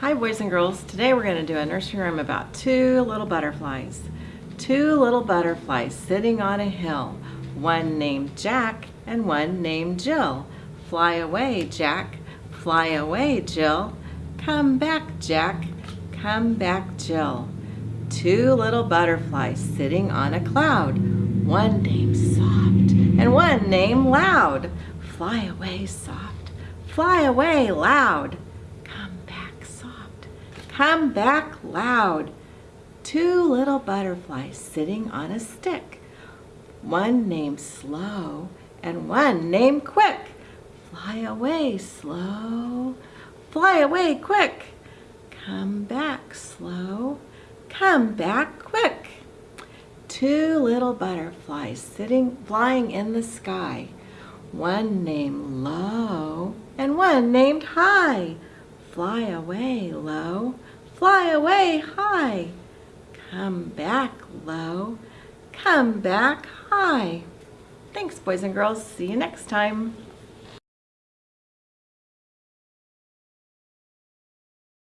Hi boys and girls, today we're going to do a nursery rhyme about two little butterflies. Two little butterflies sitting on a hill, one named Jack and one named Jill. Fly away Jack, fly away Jill, come back Jack, come back Jill. Two little butterflies sitting on a cloud, one named Soft and one named Loud. Fly away soft, fly away loud. Come back loud. Two little butterflies sitting on a stick. One named Slow and one named Quick. Fly away slow, fly away quick. Come back slow, come back quick. Two little butterflies sitting, flying in the sky. One named Low and one named High. Fly away low, fly away high. Come back low, come back high. Thanks boys and girls, see you next time.